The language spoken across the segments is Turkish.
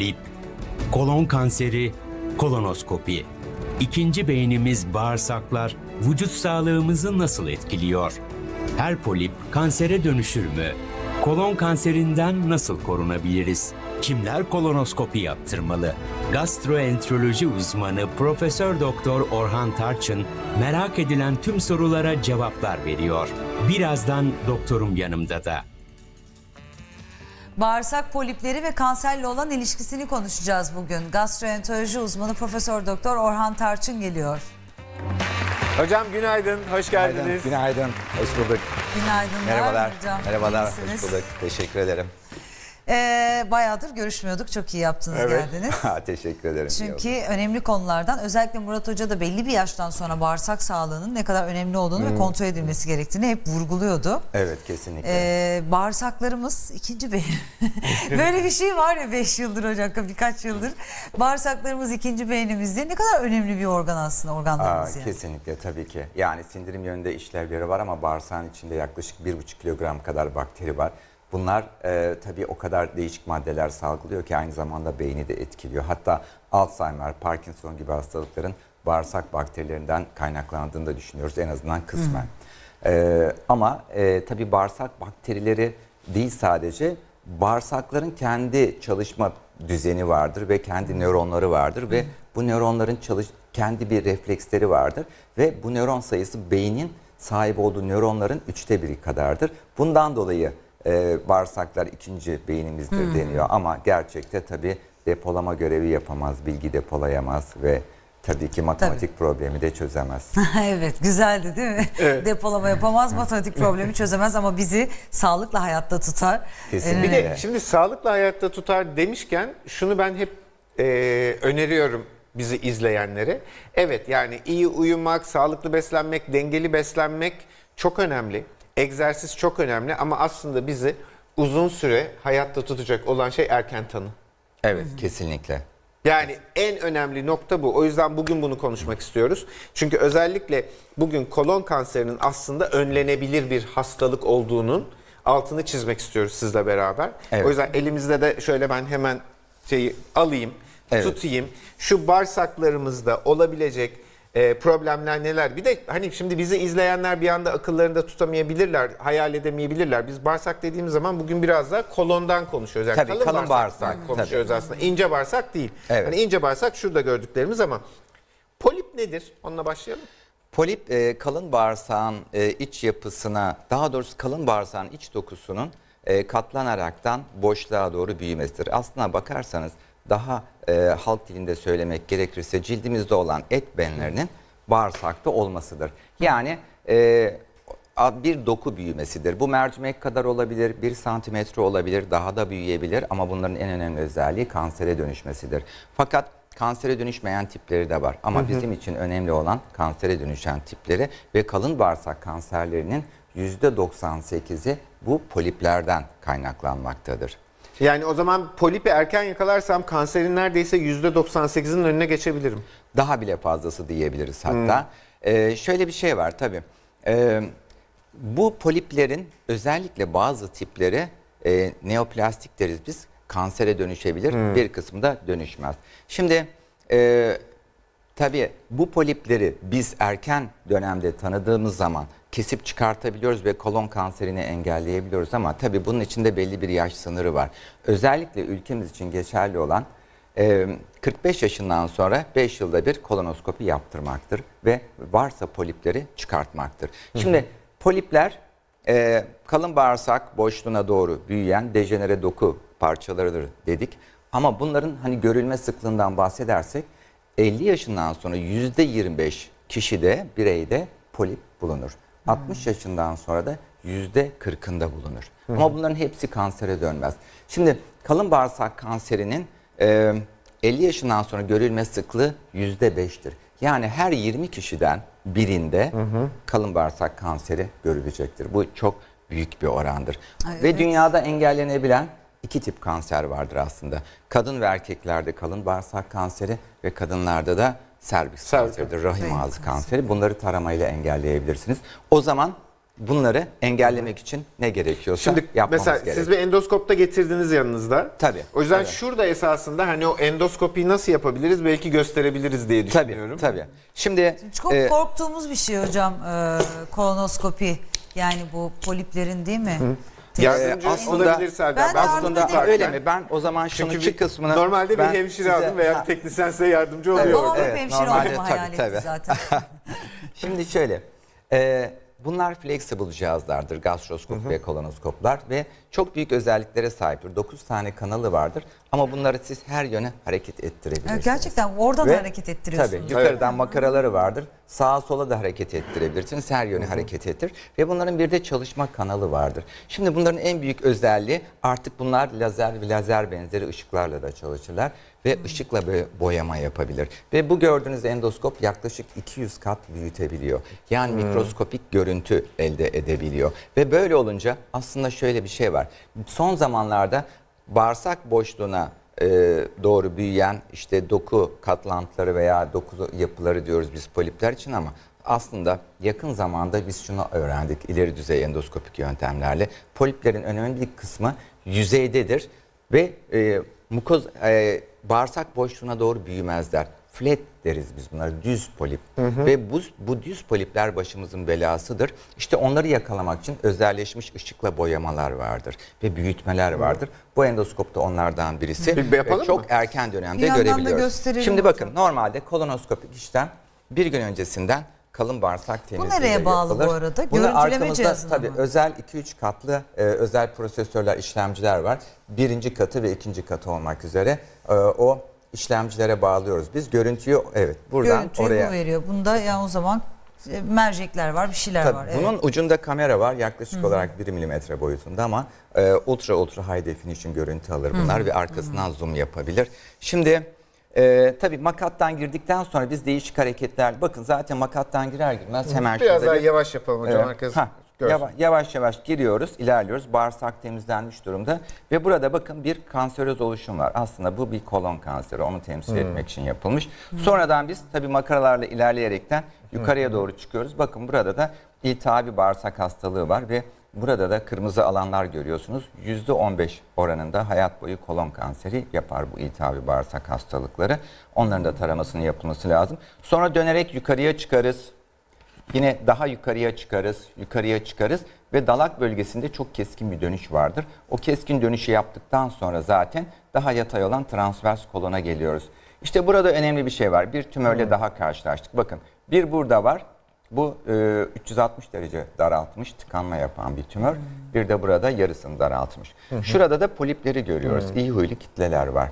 polip, kolon kanseri, kolonoskopi. İkinci beynimiz bağırsaklar vücut sağlığımızı nasıl etkiliyor? Her polip kansere dönüşür mü? Kolon kanserinden nasıl korunabiliriz? Kimler kolonoskopi yaptırmalı? Gastroenteroloji uzmanı Profesör Doktor Orhan Tarçın merak edilen tüm sorulara cevaplar veriyor. Birazdan doktorum yanımda da. Bağırsak polipleri ve kanserle olan ilişkisini konuşacağız bugün. Gastroenteroloji uzmanı Profesör Doktor Orhan Tarçın geliyor. Hocam günaydın, hoş geldiniz. Günaydın, günaydın. Hoş bulduk. Günaydınlar Merhabalar. hocam. Merhabalar, İyisiniz. hoş bulduk. Teşekkür ederim. Ee, bayağıdır görüşmüyorduk. Çok iyi yaptınız Evet. geldiniz. Teşekkür ederim. Çünkü önemli konulardan özellikle Murat Hoca da belli bir yaştan sonra bağırsak sağlığının ne kadar önemli olduğunu ve kontrol edilmesi gerektiğini hep vurguluyordu. Evet, kesinlikle. Ee, bağırsaklarımız ikinci beyin. Böyle bir şey var ya 5 yıldır hocam birkaç yıldır. Bağırsaklarımız ikinci beynimizde ne kadar önemli bir organ aslında Aa, organlarımız yani. kesinlikle tabii ki. Yani sindirim yönünde işlevleri var ama bağırsağın içinde yaklaşık 1,5 kilogram kadar bakteri var. Bunlar e, tabii o kadar değişik maddeler salgılıyor ki aynı zamanda beyni de etkiliyor. Hatta Alzheimer, Parkinson gibi hastalıkların bağırsak bakterilerinden kaynaklandığını da düşünüyoruz en azından kısmen. E, ama e, tabii bağırsak bakterileri değil sadece bağırsakların kendi çalışma düzeni vardır ve kendi nöronları vardır ve bu nöronların çalış kendi bir refleksleri vardır ve bu nöron sayısı beynin sahip olduğu nöronların üçte biri kadardır. Bundan dolayı e, bağırsaklar ikinci beynimizdir deniyor ama gerçekte tabi depolama görevi yapamaz, bilgi depolayamaz ve tabii ki matematik problemi de çözemez. evet güzeldi değil mi? Depolama yapamaz, matematik problemi çözemez ama bizi sağlıkla hayatta tutar. Kesinlikle. Bir de Evet. şimdi sağlıklı hayatta tutar demişken şunu ben hep e, öneriyorum bizi izleyenlere. Evet yani iyi uyumak, sağlıklı beslenmek, dengeli beslenmek çok önemli. Egzersiz çok önemli ama aslında bizi uzun süre hayatta tutacak olan şey erken tanı. Evet, kesinlikle. Yani en önemli nokta bu. O yüzden bugün bunu konuşmak istiyoruz. Çünkü özellikle bugün kolon kanserinin aslında önlenebilir bir hastalık olduğunun altını çizmek istiyoruz sizle beraber. Evet. O yüzden elimizde de şöyle ben hemen şeyi alayım, Evet. tutayım. Şu bağırsaklarımızda olabilecek e, problemler neler? Bir de hani şimdi bizi izleyenler bir anda akıllarında tutamayabilirler, hayal edemeyebilirler. Biz bağırsak dediğimiz zaman bugün biraz da kolondan konuşuyoruz. Yani Tabii, kalın bağırsaktan bağırsak, konuşuyoruz aslında. İnce bağırsak değil. Evet. Hani ince bağırsak şurada gördüklerimiz ama polip nedir? Onunla başlayalım. Polip e, kalın bağırsağın e, iç yapısına, daha doğrusu kalın bağırsağın iç dokusunun e, katlanaraktan boşluğa doğru büyümesidir. Aslına bakarsanız daha e, halk dilinde söylemek gerekirse cildimizde olan et benlerinin bağırsakta olmasıdır. Yani e, bir doku büyümesidir. Bu mercimek kadar olabilir, bir santimetre olabilir, daha da büyüyebilir ama bunların en önemli özelliği kansere dönüşmesidir. Fakat kansere dönüşmeyen tipleri de var ama bizim için önemli olan kansere dönüşen tipleri ve kalın bağırsak kanserlerinin %98'i bu poliplerden kaynaklanmaktadır. Yani o zaman polipi erken yakalarsam kanserin neredeyse %98'in önüne geçebilirim. Daha bile fazlası diyebiliriz hatta. Ee, şöyle bir şey var tabii. Ee, bu poliplerin özellikle bazı tipleri e, neoplastik deriz biz. Kansere dönüşebilir. Bir kısmı da dönüşmez. Şimdi e, tabii bu polipleri biz erken dönemde tanıdığımız zaman kesip çıkartabiliyoruz ve kolon kanserini engelleyebiliyoruz ama tabii bunun içinde belli bir yaş sınırı var. Özellikle ülkemiz için geçerli olan e, 45 yaşından sonra 5 yılda bir kolonoskopi yaptırmaktır ve varsa polipleri çıkartmaktır. Şimdi polipler e, kalın bağırsak boşluğuna doğru büyüyen dejenere doku parçalarıdır dedik. Ama bunların hani görülme sıklığından bahsedersek 50 yaşından sonra %25 kişide bireyde polip bulunur. 60 yaşından sonra da %40'ında bulunur. Ama bunların hepsi kansere dönmez. Şimdi kalın bağırsak kanserinin e, 50 yaşından sonra görülme sıklığı %5'tir. Yani her 20 kişiden birinde kalın bağırsak kanseri görülecektir. Bu çok büyük bir orandır. Ay, Ve evet. dünyada engellenebilen iki tip kanser vardır aslında. Kadın ve erkeklerde kalın bağırsak kanseri ve kadınlarda da Serviks. kanseridir, rahim ağzı kanseri. Bunları taramayla engelleyebilirsiniz. O zaman bunları engellemek için ne gerekiyorsa Şimdi yapmamız mesela gerekiyor. siz bir endoskopta getirdiniz yanınızda. Tabii, O yüzden evet. şurada esasında hani o endoskopiyi nasıl yapabiliriz belki gösterebiliriz diye Tabii, düşünüyorum. tabii. Şimdi Çok e, korktuğumuz bir şey hocam e, kolonoskopi. Yani bu poliplerin değil mi? Yardımcı Ee, aslında- olabilir Serdar. Ben yardım aslında ederim. öyle mi? Ben o zaman şunu Çünkü bir- kısmını normalde ben bir hemşire aldım veya Ha, teknisyen size yardımcı oluyor. Hep Evet, hemşire normalde olmamı tabii, hayal tabii. etti zaten. Şimdi şöyle, e, bunlar flexible cihazlardır, gastroskop ve kolonoskoplar ve çok büyük özelliklere sahiptir. 9 tane kanalı vardır ama bunları siz her yöne hareket ettirebilirsiniz. Gerçekten oradan Ve hareket ettiriyorsunuz. Tabii yukarıdan makaraları vardır. Sağa sola da hareket ettirebilirsiniz. Her yöne hareket ettir. Ve bunların bir de çalışma kanalı vardır. Şimdi bunların en büyük özelliği artık bunlar lazer ve lazer benzeri ışıklarla da çalışırlar. Ve ışıkla bö- boyama yapabilir. Ve bu gördüğünüz endoskop yaklaşık 200 kat büyütebiliyor. Yani mikroskopik görüntü elde edebiliyor. Ve böyle olunca aslında şöyle bir şey var. Son zamanlarda bağırsak boşluğuna e, doğru büyüyen işte doku katlantıları veya doku yapıları diyoruz biz polipler için ama aslında yakın zamanda biz şunu öğrendik ileri düzey endoskopik yöntemlerle. Poliplerin önemli bir kısmı yüzeydedir ve e, mukoz e, bağırsak boşluğuna doğru büyümezler. Flat deriz biz bunlara düz polip ve bu, bu düz polipler başımızın belasıdır. İşte onları yakalamak için özelleşmiş ışıkla boyamalar vardır ve büyütmeler vardır. Bu endoskopta onlardan birisi. Bir yapalım ve çok mı? erken dönemde Bir yandan da görebiliyoruz. gösterelim Şimdi hocam. bakın normalde kolonoskopik işlem bir gün öncesinden kalın bağırsak temizliği nereye bağlı bu arada? Görüntüleme cihazına tabii mı? özel 2-3 katlı e, özel prosesörler, işlemciler var. Birinci katı ve ikinci katı olmak üzere e, o işlemcilere bağlıyoruz. Biz görüntüyü evet buradan Görüntüyü oraya bu veriyor. Bunda yani o zaman e, mercekler var, bir şeyler Tabii var. bunun evet. ucunda kamera var yaklaşık olarak 1 milimetre boyutunda ama e, ultra ultra high definition görüntü alır bunlar ve arkasından zoom yapabilir. Şimdi e, tabii makattan girdikten sonra biz değişik hareketler bakın zaten makattan girer girmez hemen Biraz daha bir- yavaş yapalım hocam. Evet. Herkes Ha, görsün. yava- yavaş yavaş giriyoruz, ilerliyoruz. Bağırsak temizlenmiş durumda ve burada bakın bir kanseröz oluşum var. Aslında bu bir kolon kanseri, onu temsil etmek için yapılmış. Sonradan biz tabii makaralarla ilerleyerekten yukarıya doğru çıkıyoruz. Bakın burada da iltihabi bağırsak hastalığı var ve burada da kırmızı alanlar görüyorsunuz. %15 oranında hayat boyu kolon kanseri yapar bu iltihabi bağırsak hastalıkları. Onların da taramasının yapılması lazım. Sonra dönerek yukarıya çıkarız. Yine daha yukarıya çıkarız, yukarıya çıkarız ve dalak bölgesinde çok keskin bir dönüş vardır. O keskin dönüşü yaptıktan sonra zaten daha yatay olan transvers kolona geliyoruz. İşte burada önemli bir şey var. Bir tümörle daha karşılaştık. Bakın bir burada var. Bu e, 360 derece daraltmış, tıkanma yapan bir tümör. Bir de burada yarısını daraltmış. Şurada da polipleri görüyoruz. İyi huylu kitleler var.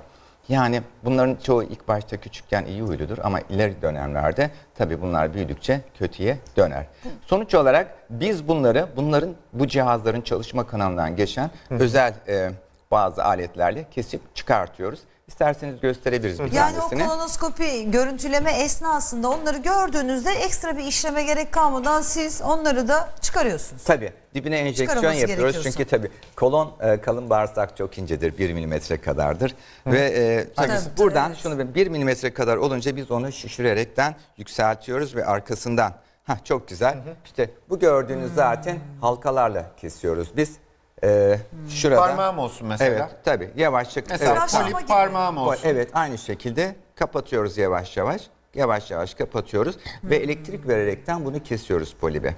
Yani bunların çoğu ilk başta küçükken iyi huyludur ama ileri dönemlerde tabii bunlar büyüdükçe kötüye döner. Sonuç olarak biz bunları, bunların bu cihazların çalışma kanalından geçen özel e, bazı aletlerle kesip çıkartıyoruz. İsterseniz gösterebiliriz bir Yani o tanesini. kolonoskopi görüntüleme esnasında onları gördüğünüzde ekstra bir işleme gerek kalmadan siz onları da çıkarıyorsunuz. Tabii. Dibine enjeksiyon yapıyoruz. Çünkü tabii kolon e, kalın bağırsak çok incedir. 1 milimetre kadardır. Ve e, tabii Tabii, buradan evet. şunu 1 milimetre kadar olunca biz onu şişirerekten yükseltiyoruz ve arkasından. Ha çok güzel. İşte bu gördüğünüz zaten halkalarla kesiyoruz biz e, şurada Parmağım olsun mesela. evet tabii yavaşça Mesela evet, Tıraşlama polip gibi. parmağım olsun. Evet aynı şekilde kapatıyoruz yavaş yavaş. Yavaş yavaş kapatıyoruz ve elektrik vererekten bunu kesiyoruz polibe.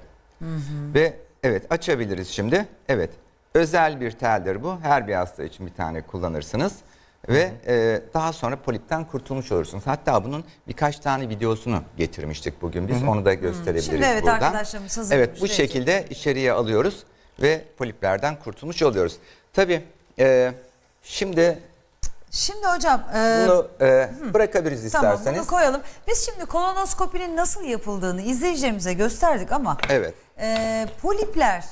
Ve evet açabiliriz şimdi. Evet özel bir teldir bu. Her bir hasta için bir tane kullanırsınız. Ve e, daha sonra polipten kurtulmuş olursunuz. Hatta bunun birkaç tane videosunu getirmiştik bugün biz. Onu da gösterebiliriz Şimdi evet buradan. arkadaşlarımız hazırlamış, Evet bu verecek. şekilde içeriye alıyoruz ve poliplerden kurtulmuş oluyoruz. Tabii e, şimdi Şimdi hocam e, bunu e, bırakabiliriz tamam isterseniz. bunu koyalım. Biz şimdi kolonoskopinin nasıl yapıldığını izleyicilerimize gösterdik ama Evet. e, polipler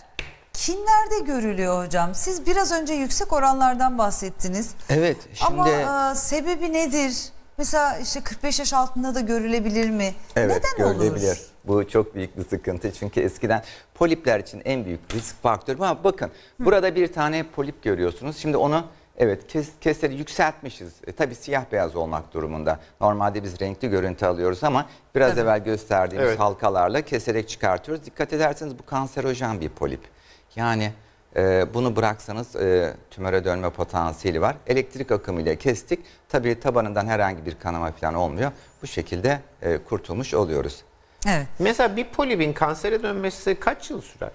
kimlerde görülüyor hocam? Siz biraz önce yüksek oranlardan bahsettiniz. Evet. Şimdi Ama e, sebebi nedir? Mesela işte 45 yaş altında da görülebilir mi? evet Neden görülebilir. olur? Bu çok büyük bir sıkıntı çünkü eskiden polipler için en büyük risk faktörü. Ama bakın burada bir tane polip görüyorsunuz. Şimdi onu Evet kes, keseri yükseltmişiz. E, tabii siyah beyaz olmak durumunda. Normalde biz renkli görüntü alıyoruz ama biraz Tabii. evvel gösterdiğimiz Evet. halkalarla keserek çıkartıyoruz. Dikkat ederseniz bu kanserojen bir polip. Yani e, bunu bıraksanız e, tümöre dönme potansiyeli var. Elektrik akımıyla kestik. Tabii tabanından herhangi bir kanama falan olmuyor. Bu şekilde e, kurtulmuş oluyoruz. Evet. Mesela bir polibin kansere dönmesi kaç yıl sürer?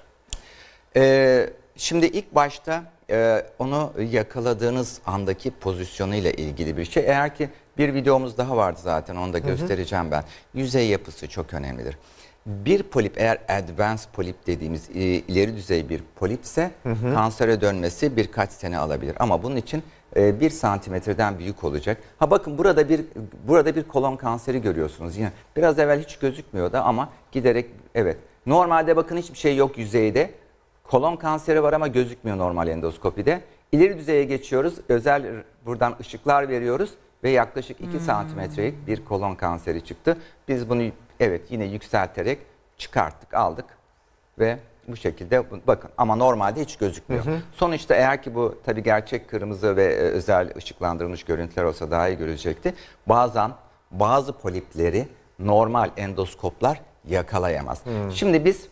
Ee, şimdi ilk başta e, onu yakaladığınız andaki pozisyonuyla ilgili bir şey. Eğer ki bir videomuz daha vardı zaten onu da göstereceğim ben. Yüzey yapısı çok önemlidir. Bir polip eğer advanced polip dediğimiz ileri düzey bir polipse kansere dönmesi birkaç sene alabilir. Ama bunun için e, bir santimetreden büyük olacak. Ha bakın burada bir burada bir kolon kanseri görüyorsunuz yine. Biraz evvel hiç gözükmüyordu ama giderek evet. Normalde bakın hiçbir şey yok yüzeyde. Kolon kanseri var ama gözükmüyor normal endoskopide. İleri düzeye geçiyoruz. Özel buradan ışıklar veriyoruz ve yaklaşık 2 santimetrelik bir kolon kanseri çıktı. Biz bunu evet yine yükselterek çıkarttık, aldık ve bu şekilde bakın ama normalde hiç gözükmüyor. Sonuçta eğer ki bu tabii gerçek kırmızı ve e, özel ışıklandırılmış görüntüler olsa daha iyi görecekti. Bazen bazı polipleri normal endoskoplar yakalayamaz. Şimdi biz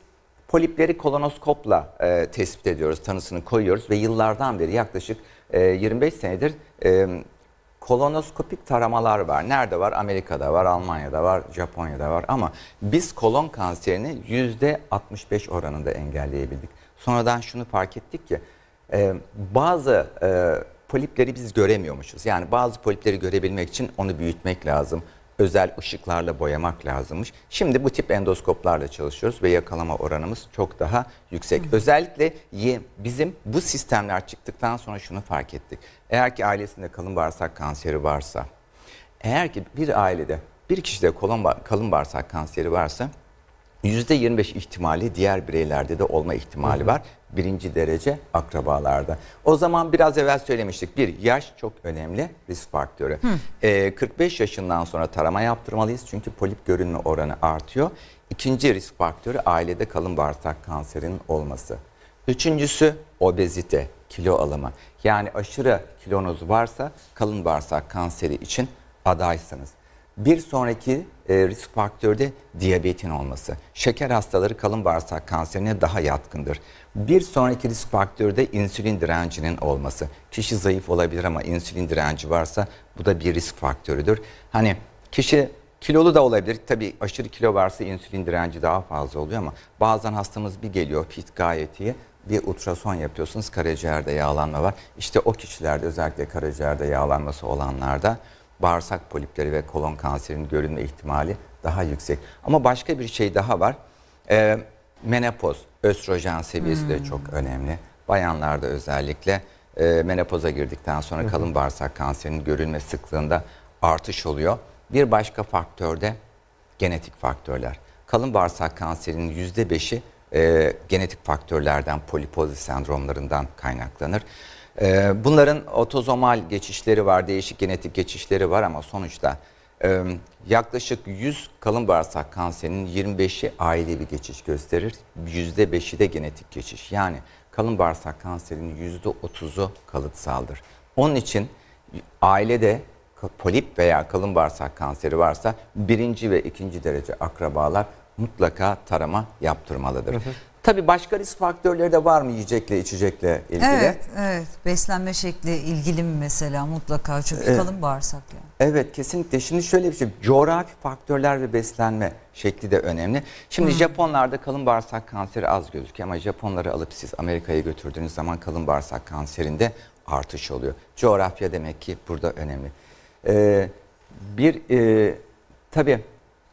Polipleri kolonoskopla e, tespit ediyoruz, tanısını koyuyoruz ve yıllardan beri yaklaşık e, 25 senedir e, kolonoskopik taramalar var. Nerede var? Amerika'da var, Almanya'da var, Japonya'da var ama biz kolon kanserini %65 oranında engelleyebildik. Sonradan şunu fark ettik ki e, bazı e, polipleri biz göremiyormuşuz. Yani bazı polipleri görebilmek için onu büyütmek lazım özel ışıklarla boyamak lazımmış. Şimdi bu tip endoskoplarla çalışıyoruz ve yakalama oranımız çok daha yüksek. Özellikle ye- bizim bu sistemler çıktıktan sonra şunu fark ettik. Eğer ki ailesinde kalın bağırsak kanseri varsa, eğer ki bir ailede bir kişide kolon kalın bağırsak kanseri varsa %25 ihtimali diğer bireylerde de olma ihtimali var. Birinci derece akrabalarda. O zaman biraz evvel söylemiştik. Bir, yaş çok önemli risk faktörü. Ee, 45 yaşından sonra tarama yaptırmalıyız. Çünkü polip görünme oranı artıyor. İkinci risk faktörü ailede kalın bağırsak kanserinin olması. Üçüncüsü obezite, kilo alımı. Yani aşırı kilonuz varsa kalın bağırsak kanseri için adaysınız. Bir sonraki e, risk faktörü de diyabetin olması. Şeker hastaları kalın bağırsak kanserine daha yatkındır. Bir sonraki risk faktörü de insülin direncinin olması. Kişi zayıf olabilir ama insülin direnci varsa bu da bir risk faktörüdür. Hani kişi kilolu da olabilir. Tabii aşırı kilo varsa insülin direnci daha fazla oluyor ama bazen hastamız bir geliyor fit gayet iyi. Bir ultrason yapıyorsunuz karaciğerde yağlanma var. İşte o kişilerde özellikle karaciğerde yağlanması olanlarda bağırsak polipleri ve kolon kanserinin görünme ihtimali daha yüksek. Ama başka bir şey daha var. Ee, menopoz, östrojen seviyesi de çok önemli. Bayanlarda özellikle e, menopoza girdikten sonra kalın bağırsak kanserinin görülme sıklığında artış oluyor. Bir başka faktör de genetik faktörler. Kalın bağırsak kanserinin %5'i e, genetik faktörlerden, polipozis sendromlarından kaynaklanır. E, bunların otozomal geçişleri var, değişik genetik geçişleri var ama sonuçta e, yaklaşık 100 kalın bağırsak kanserinin 25'i ailevi geçiş gösterir, %5'i de genetik geçiş. Yani kalın bağırsak kanserinin %30'u kalıtsaldır. Onun için ailede polip veya kalın bağırsak kanseri varsa birinci ve ikinci derece akrabalar mutlaka tarama yaptırmalıdır. Tabii başka risk faktörleri de var mı yiyecekle içecekle ilgili? Evet, evet. Beslenme şekli ilgili mi mesela mutlaka çünkü kalın bağırsak yani. Evet kesinlikle. Şimdi şöyle bir şey. Coğrafi faktörler ve beslenme şekli de önemli. Şimdi Japonlarda kalın bağırsak kanseri az gözüküyor ama Japonları alıp siz Amerika'ya götürdüğünüz zaman kalın bağırsak kanserinde artış oluyor. Coğrafya demek ki burada önemli. Ee, bir e, tabii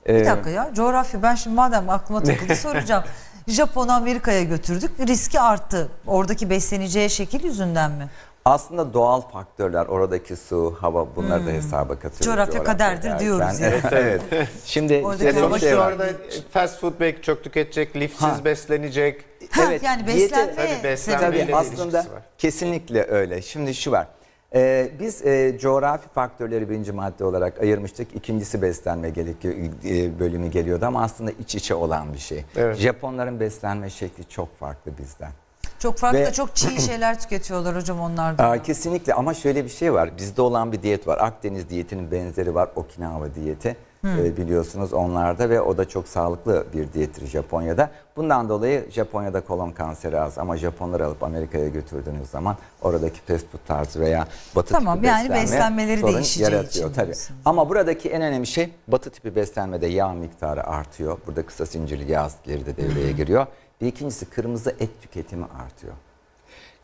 Bir e, dakika ya coğrafya ben şimdi madem aklıma takıldı soracağım. Japon'u Amerika'ya götürdük riski arttı. Oradaki besleneceği şekil yüzünden mi? aslında doğal faktörler oradaki su, hava bunları da hesaba katıyoruz. Coğrafya kaderdir derken. diyoruz Evet, evet. Şimdi şey Sonuçta var. orada fast food belki çok tüketecek, lifsiz Ha. beslenecek. Ha, Evet, yani diyete- beslenme Tabii beslenme sebebi. ile Tabii aslında kesinlikle öyle. Şimdi şu var. Ee, biz e, coğrafi faktörleri birinci madde olarak ayırmıştık. İkincisi beslenme gerekiyor, e, bölümü geliyordu ama aslında iç içe olan bir şey. Evet. Japonların beslenme şekli çok farklı bizden. Çok farklı Ve- çok çiğ şeyler tüketiyorlar hocam onlar da. Aa, kesinlikle ama şöyle bir şey var. Bizde olan bir diyet var. Akdeniz diyetinin benzeri var. Okinawa diyeti. Ee, biliyorsunuz onlarda ve o da çok sağlıklı bir diyettir Japonya'da. Bundan dolayı Japonya'da kolon kanseri az ama Japonları alıp Amerika'ya götürdüğünüz zaman oradaki fast food tarzı veya batı Tamam, tipi yani beslenme beslenmeleri sorun değişeceği yaratıyor tabii. Ama buradaki en önemli şey batı tipi beslenmede yağ miktarı artıyor. Burada kısa zincirli yağ asitleri de devreye giriyor. Bir ikincisi kırmızı et tüketimi artıyor.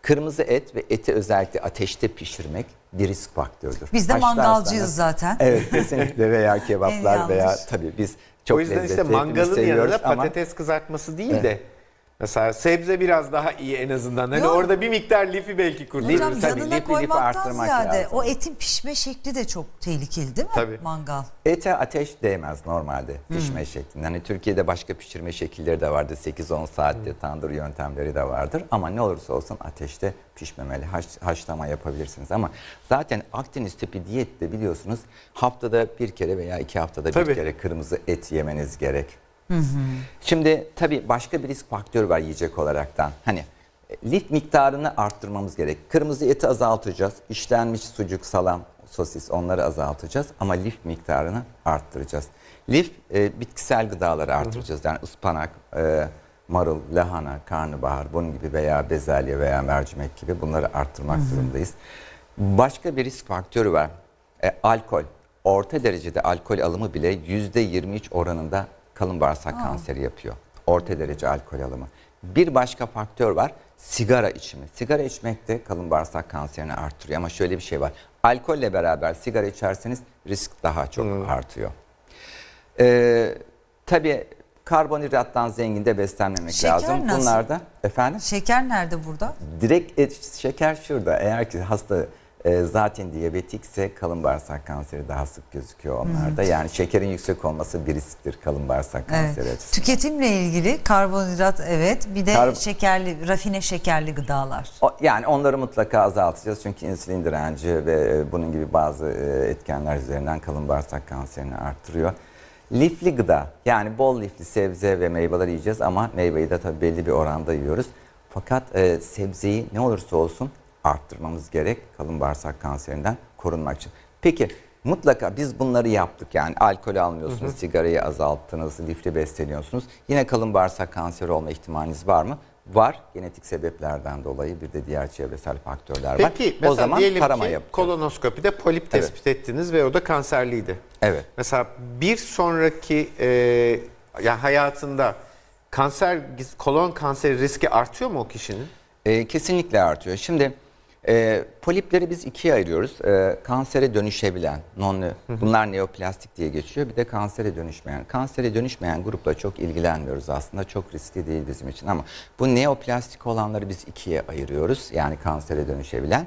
Kırmızı et ve eti özellikle ateşte pişirmek bir risk faktörüdür. Biz de Haşlarsanız- mangalcıyız zaten. Evet kesinlikle veya kebaplar veya tabii biz çok o yüzden işte lezzetli hepimiz mangalın seviyoruz yanında ama patates kızartması değil de mesela sebze biraz daha iyi en azından. Hani Yok. orada bir miktar lifi belki kurtarırız. Hocam tabii, yanına lipi koymaktan arttırmak ziyade lazım. o etin pişme şekli de çok tehlikeli değil mi? Tabii. Mangal. ete ateş değmez normalde pişme şeklinde. Hani Türkiye'de başka pişirme şekilleri de vardır. 8-10 saatte tandır yöntemleri de vardır. Ama ne olursa olsun ateşte pişmemeli. Haş, haşlama yapabilirsiniz. Ama zaten Akdeniz tipi diyette biliyorsunuz haftada bir kere veya iki haftada Tabii. bir kere kırmızı et yemeniz gerek. Şimdi tabii başka bir risk faktörü var yiyecek olaraktan. Hani e, lif miktarını arttırmamız gerek. Kırmızı eti azaltacağız. İşlenmiş sucuk, salam, sosis onları azaltacağız ama lif miktarını arttıracağız. Lif e, bitkisel gıdaları artıracağız. Yani ıspanak, e, marul, lahana, karnabahar bunun gibi veya bezelye veya mercimek gibi bunları arttırmak durumundayız. Başka bir risk faktörü var. E, alkol. Orta derecede alkol alımı bile %23 oranında kalın bağırsak kanseri yapıyor. Orta derece alkol alımı. Bir başka faktör var. Sigara içimi. Sigara içmek de kalın bağırsak kanserini arttırıyor. Ama şöyle bir şey var. Alkolle beraber sigara içerseniz risk daha çok artıyor. Ee, tabii karbonhidrattan zengin de beslenmemek Şeker lazım. nasıl? Bunlar da efendim Şeker nerede burada? direkt et, şeker şurada. Eğer ki hasta e, zaten diyabetikse kalın bağırsak kanseri daha sık gözüküyor onlarda. Yani şekerin yüksek olması bir risktir kalın bağırsak kanseri Evet. Tüketimle ilgili karbonhidrat evet bir de Kar- şekerli rafine şekerli gıdalar. O- Yani onları mutlaka azaltacağız çünkü insülin direnci ve e, bunun gibi bazı e, etkenler üzerinden kalın bağırsak kanserini arttırıyor. Lifli gıda yani bol lifli sebze ve meyveler yiyeceğiz ama meyveyi de tabii belli bir oranda yiyoruz. Fakat e, sebzeyi ne olursa olsun arttırmamız gerek kalın bağırsak kanserinden korunmak için. Peki mutlaka biz bunları yaptık yani alkol almıyorsunuz, sigarayı azalttınız, lifli besleniyorsunuz. Yine kalın bağırsak kanseri olma ihtimaliniz var mı? Var. Genetik sebeplerden dolayı bir de diğer çevresel faktörler var. Peki o zaman diyelim tarama ki yapacağız. kolonoskopide polip tespit ettiniz ve o da kanserliydi. Evet. Mesela bir sonraki e, ya hayatında kanser kolon kanseri riski artıyor mu o kişinin? Ee, kesinlikle artıyor. Şimdi e, polipleri biz ikiye ayırıyoruz. E, kansere dönüşebilen, non bunlar neoplastik diye geçiyor. Bir de kansere dönüşmeyen. Kansere dönüşmeyen grupla çok ilgilenmiyoruz aslında. Çok riskli değil bizim için ama bu neoplastik olanları biz ikiye ayırıyoruz. Yani kansere dönüşebilen.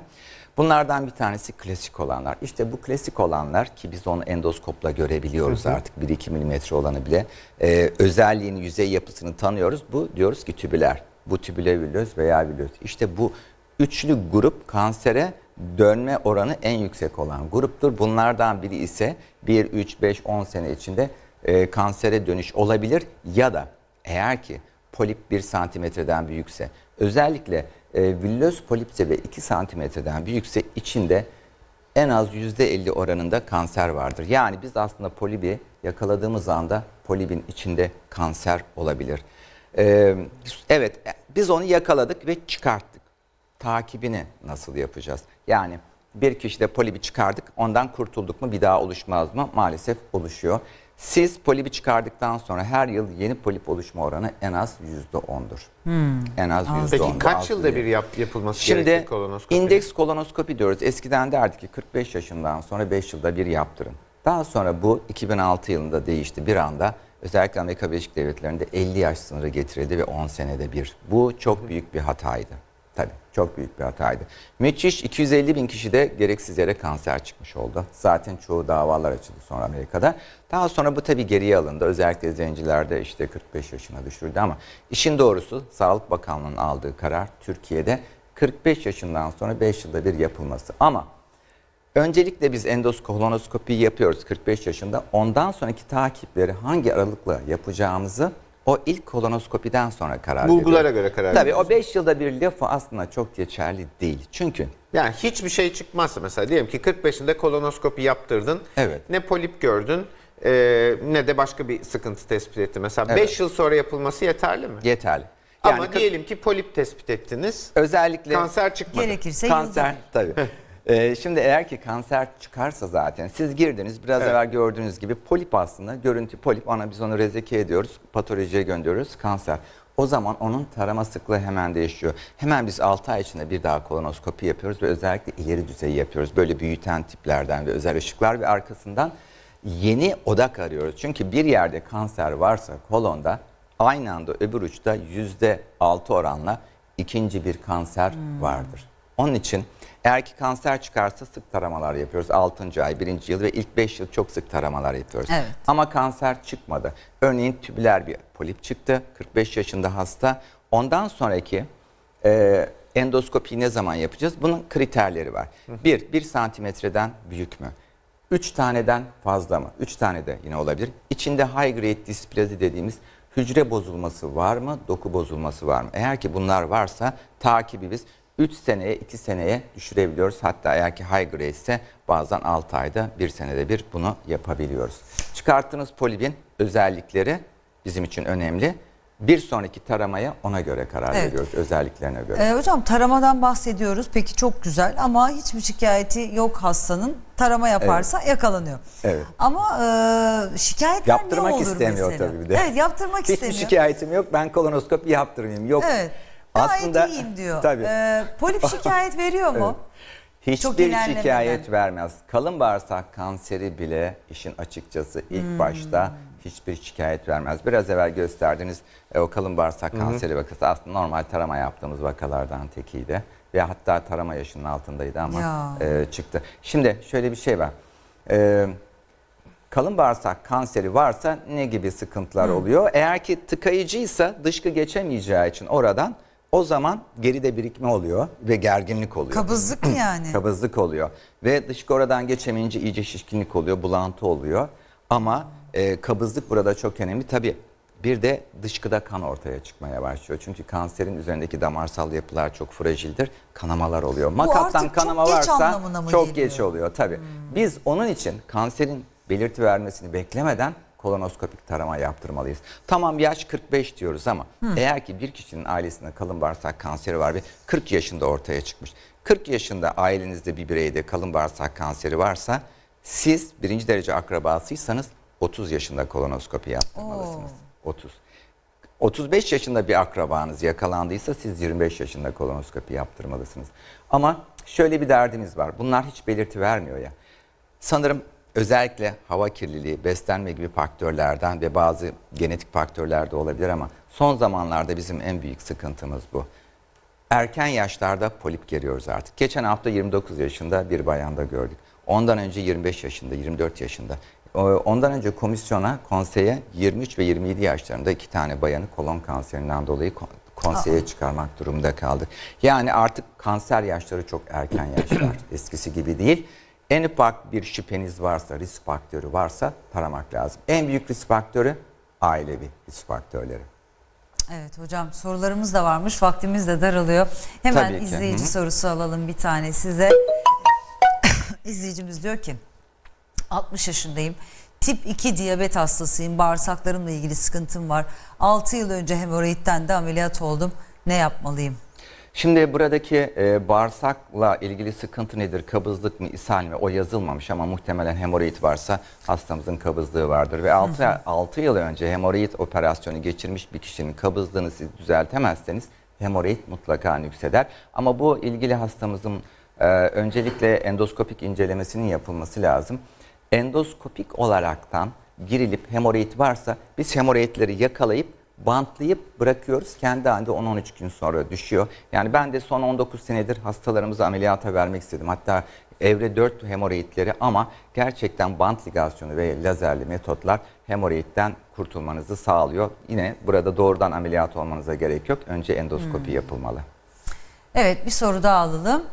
Bunlardan bir tanesi klasik olanlar. İşte bu klasik olanlar ki biz onu endoskopla görebiliyoruz artık 1-2 milimetre olanı bile. Ee, özelliğini, yüzey yapısını tanıyoruz. Bu diyoruz ki tübüler. Bu tübülevilöz veya vilöz. İşte bu üçlü grup kansere dönme oranı en yüksek olan gruptur. Bunlardan biri ise 1, 3, 5, 10 sene içinde e, kansere dönüş olabilir ya da eğer ki polip 1 santimetreden büyükse özellikle e, villöz polipse ve 2 santimetreden büyükse içinde en az %50 oranında kanser vardır. Yani biz aslında polibi yakaladığımız anda polibin içinde kanser olabilir. Ee, evet biz onu yakaladık ve çıkarttık. Takibini nasıl yapacağız? Yani bir kişide polibi çıkardık ondan kurtulduk mu bir daha oluşmaz mı? Maalesef oluşuyor. Siz polibi çıkardıktan sonra her yıl yeni polip oluşma oranı en az %10'dur. En az %10'dur. Peki kaç yılda bir yap, yapılması Şimdi gerekir kolonoskopi? indeks kolonoskopi diyoruz. Eskiden derdik ki 45 yaşından sonra 5 yılda bir yaptırın. Daha sonra bu 2006 yılında değişti bir anda. Özellikle Amerika Birleşik Devletleri'nde 50 yaş sınırı getirildi ve 10 senede bir. Bu çok büyük bir hataydı. Çok büyük bir hataydı. Müthiş 250 bin kişide gereksiz yere kanser çıkmış oldu. Zaten çoğu davalar açıldı sonra Amerika'da. Daha sonra bu tabii geriye alındı. Özellikle zencilerde işte 45 yaşına düşürüldü ama işin doğrusu Sağlık Bakanlığı'nın aldığı karar Türkiye'de 45 yaşından sonra 5 yılda bir yapılması. Ama öncelikle biz endoskolonoskopi yapıyoruz 45 yaşında. Ondan sonraki takipleri hangi aralıkla yapacağımızı O ilk kolonoskopiden sonra karar Bulgulara veriyoruz. göre karar Tabii o 5 yılda bir lafı aslında çok geçerli değil. Çünkü Yani hiçbir şey çıkmazsa mesela diyelim ki 45'inde kolonoskopi yaptırdın. Evet. Ne polip gördün e, ne de başka bir sıkıntı tespit etti. Mesela 5 Evet. yıl sonra yapılması yeterli mi? yeterli. Ama kırk- diyelim ki polip tespit ettiniz. özellikle Kanser çıkmadı. Gerekirse kanser tabii. Ee, şimdi eğer ki kanser çıkarsa zaten siz girdiniz biraz Evet. evvel gördüğünüz gibi polip aslında görüntü polip ona biz onu rezeki ediyoruz patolojiye gönderiyoruz kanser. O zaman onun tarama sıklığı hemen değişiyor. Hemen biz 6 ay içinde bir daha kolonoskopi yapıyoruz ve özellikle ileri düzeyi yapıyoruz. Böyle büyüten tiplerden ve özel ışıklar ve arkasından yeni odak arıyoruz. Çünkü bir yerde kanser varsa kolonda aynı anda öbür uçta %6 oranla ikinci bir kanser vardır. Onun için eğer ki kanser çıkarsa sık taramalar yapıyoruz. 6. ay, 1. yıl ve ilk 5 yıl çok sık taramalar yapıyoruz. Evet. Ama kanser çıkmadı. Örneğin tübüler bir polip çıktı. 45 yaşında hasta. Ondan sonraki e, endoskopiyi ne zaman yapacağız? Bunun kriterleri var. Bir, 1 santimetreden büyük mü? 3 taneden fazla mı? 3 tane de yine olabilir. İçinde high grade displazi dediğimiz hücre bozulması var mı? Doku bozulması var mı? Eğer ki bunlar varsa takibi biz 3 seneye 2 seneye düşürebiliyoruz. Hatta eğer ki high grade ise bazen 6 ayda 1 senede bir bunu yapabiliyoruz. Çıkarttığınız polibin özellikleri bizim için önemli. Bir sonraki taramaya ona göre karar Evet. veriyoruz özelliklerine göre. Ee, hocam taramadan bahsediyoruz. Peki çok güzel ama hiçbir şikayeti yok hastanın. Tarama yaparsa yakalanıyor. Evet. Ama e, şikayetler Yaptırmak ne olur istemiyor mesela? tabii bir de. Evet yaptırmak Hiçbir istemiyor. şikayetim yok. Ben kolonoskopi yaptırmayayım. Yok. Evet. Gayet iyiyim diyor. Tabii. Ee, polip şikayet veriyor mu? Çok Hiçbir şikayet vermez. Kalın bağırsak kanseri bile işin açıkçası ilk Hmm. başta hiçbir şikayet vermez. Biraz evvel gösterdiğiniz e, o kalın bağırsak kanseri vakası aslında normal tarama yaptığımız vakalardan tekiydi. Ve hatta tarama yaşının altındaydı ama Ya. e, çıktı. Şimdi şöyle bir şey var. E, kalın bağırsak kanseri varsa ne gibi sıkıntılar oluyor? Eğer ki tıkayıcıysa dışkı geçemeyeceği için oradan o zaman geride birikme oluyor ve gerginlik oluyor. Kabızlık mı yani? Kabızlık oluyor. Ve dışkı oradan geçemeyince iyice şişkinlik oluyor, bulantı oluyor. Ama e, kabızlık burada çok önemli. Tabii bir de dışkıda kan ortaya çıkmaya başlıyor. Çünkü kanserin üzerindeki damarsal yapılar çok fragildir. Kanamalar oluyor. Makattan kanama çok geç varsa mı çok geliyor? geç oluyor tabii. Biz onun için kanserin belirti vermesini beklemeden kolonoskopik tarama yaptırmalıyız. Tamam yaş 45 diyoruz ama eğer ki bir kişinin ailesinde kalın bağırsak kanseri var ve 40 yaşında ortaya çıkmış. 40 yaşında ailenizde bir bireyde kalın bağırsak kanseri varsa siz birinci derece akrabasıysanız 30 yaşında kolonoskopi yaptırmalısınız. 30. 35 yaşında bir akrabanız yakalandıysa siz 25 yaşında kolonoskopi yaptırmalısınız. Ama şöyle bir derdimiz var. Bunlar hiç belirti vermiyor ya. Sanırım özellikle hava kirliliği, beslenme gibi faktörlerden ve bazı genetik faktörler de olabilir ama son zamanlarda bizim en büyük sıkıntımız bu. Erken yaşlarda polip görüyoruz artık. Geçen hafta 29 yaşında bir bayanda gördük. Ondan önce 25 yaşında, 24 yaşında. Ondan önce komisyona, konseye 23 ve 27 yaşlarında iki tane bayanı kolon kanserinden dolayı kon- konseye çıkarmak durumunda kaldık. Yani artık kanser yaşları çok erken yaşlar. Eskisi gibi değil. En ufak bir şüpheniz varsa, risk faktörü varsa taramak lazım. En büyük risk faktörü ailevi risk faktörleri. Evet hocam sorularımız da varmış. Vaktimiz de daralıyor. Hemen Tabii ki, izleyici hı hı. sorusu alalım bir tane size. İzleyicimiz diyor ki 60 yaşındayım. Tip 2 diyabet hastasıyım. Bağırsaklarımla ilgili sıkıntım var. 6 yıl önce hemoroidden de ameliyat oldum. Ne yapmalıyım? Şimdi buradaki e, bağırsakla ilgili sıkıntı nedir? Kabızlık mı, ishal mi? O yazılmamış ama muhtemelen hemoroid varsa hastamızın kabızlığı vardır. Ve 6, 6 yıl önce hemoroid operasyonu geçirmiş bir kişinin kabızlığını siz düzeltemezseniz hemoroid mutlaka nükseder. Ama bu ilgili hastamızın e, öncelikle endoskopik incelemesinin yapılması lazım. Endoskopik olaraktan girilip hemoroid varsa biz hemoroidleri yakalayıp bantlayıp bırakıyoruz. Kendi halinde 10-13 gün sonra düşüyor. Yani ben de son 19 senedir hastalarımızı ameliyata vermek istedim. Hatta evre 4 hemoroidleri ama gerçekten bant ligasyonu ve lazerli metotlar hemoroidden kurtulmanızı sağlıyor. Yine burada doğrudan ameliyat olmanıza gerek yok. Önce endoskopi yapılmalı. Evet bir soru daha alalım.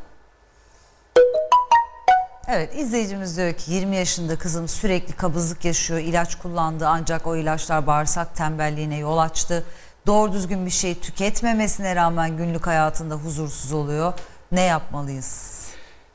Evet izleyicimiz diyor ki 20 yaşında kızım sürekli kabızlık yaşıyor. ilaç kullandı ancak o ilaçlar bağırsak tembelliğine yol açtı. Doğru düzgün bir şey tüketmemesine rağmen günlük hayatında huzursuz oluyor. Ne yapmalıyız?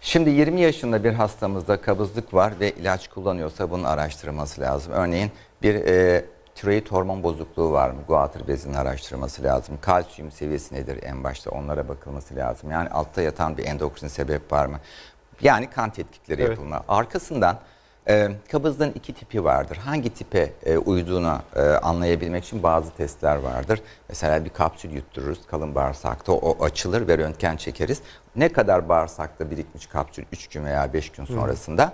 Şimdi 20 yaşında bir hastamızda kabızlık var ve ilaç kullanıyorsa bunun araştırılması lazım. Örneğin bir e, tiroid hormon bozukluğu var mı? Guatr bezinin araştırılması lazım. Kalsiyum seviyesi nedir en başta onlara bakılması lazım. Yani altta yatan bir endokrin sebep var mı? Yani kan tetkikleri Evet. yapılma. Arkasından e, kabızlığın iki tipi vardır. Hangi tipe e, uyduğunu e, anlayabilmek için bazı testler vardır. Mesela bir kapsül yuttururuz kalın bağırsakta o açılır ve röntgen çekeriz. Ne kadar bağırsakta birikmiş kapsül 3 gün veya 5 gün sonrasında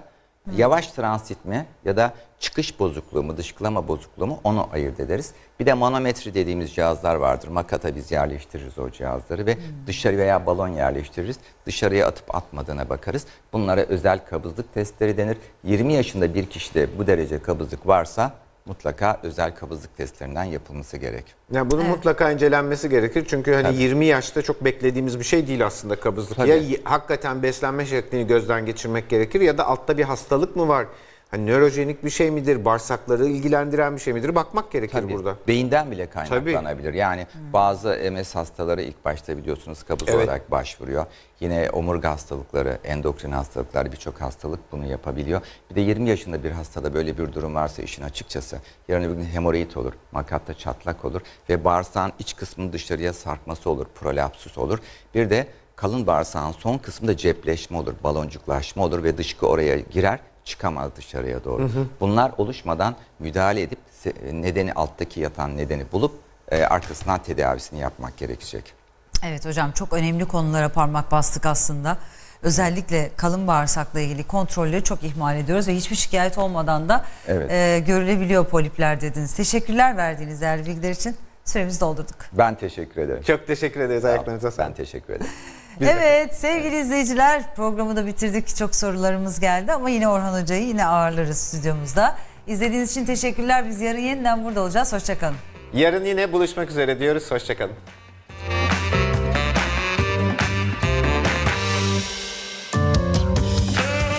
yavaş transit mi ya da çıkış bozukluğu mu dışkılama bozukluğu mu onu ayırt ederiz. Bir de manometri dediğimiz cihazlar vardır. Makata biz yerleştiririz o cihazları ve dışarı veya balon yerleştiririz. Dışarıya atıp atmadığına bakarız. Bunlara özel kabızlık testleri denir. 20 yaşında bir kişide bu derece kabızlık varsa mutlaka özel kabızlık testlerinden yapılması gerek. Yani bunun mutlaka incelenmesi gerekir. Çünkü hani Tabii. 20 yaşta çok beklediğimiz bir şey değil aslında kabızlık. Tabii. Ya hakikaten beslenme şeklini gözden geçirmek gerekir ya da altta bir hastalık mı var? Hani nörojenik bir şey midir? Bağırsakları ilgilendiren bir şey midir? Bakmak gerekir Tabii, burada. Beyinden bile kaynaklanabilir. Yani bazı MS hastaları ilk başta biliyorsunuz kabız Evet. olarak başvuruyor. Yine omurga hastalıkları, endokrin hastalıklar birçok hastalık bunu yapabiliyor. Bir de 20 yaşında bir hastada böyle bir durum varsa işin açıkçası yarın öbür gün hemoroid olur, makatta çatlak olur ve bağırsağın iç kısmının dışarıya sarkması olur, prolapsus olur. Bir de kalın bağırsağın son kısmında cepleşme olur, baloncuklaşma olur ve dışkı oraya girer çıkamaz dışarıya doğru. Bunlar oluşmadan müdahale edip se- nedeni alttaki yatan nedeni bulup e, arkasından tedavisini yapmak gerekecek. Evet hocam çok önemli konulara parmak bastık aslında. Özellikle kalın bağırsakla ilgili kontrolleri çok ihmal ediyoruz ve hiçbir şikayet olmadan da Evet. e, görülebiliyor polipler dediniz. Teşekkürler verdiğiniz değerli bilgiler için. Süremizi doldurduk. Ben teşekkür ederim. Çok teşekkür ederiz. Ayaklarınıza Ben sağlık. teşekkür ederim. Evet sevgili izleyiciler programı da bitirdik. Çok sorularımız geldi ama yine Orhan Hoca'yı yine ağırlarız stüdyomuzda. İzlediğiniz için teşekkürler. Biz yarın yeniden burada olacağız. Hoşçakalın. Yarın yine buluşmak üzere diyoruz. Hoşçakalın.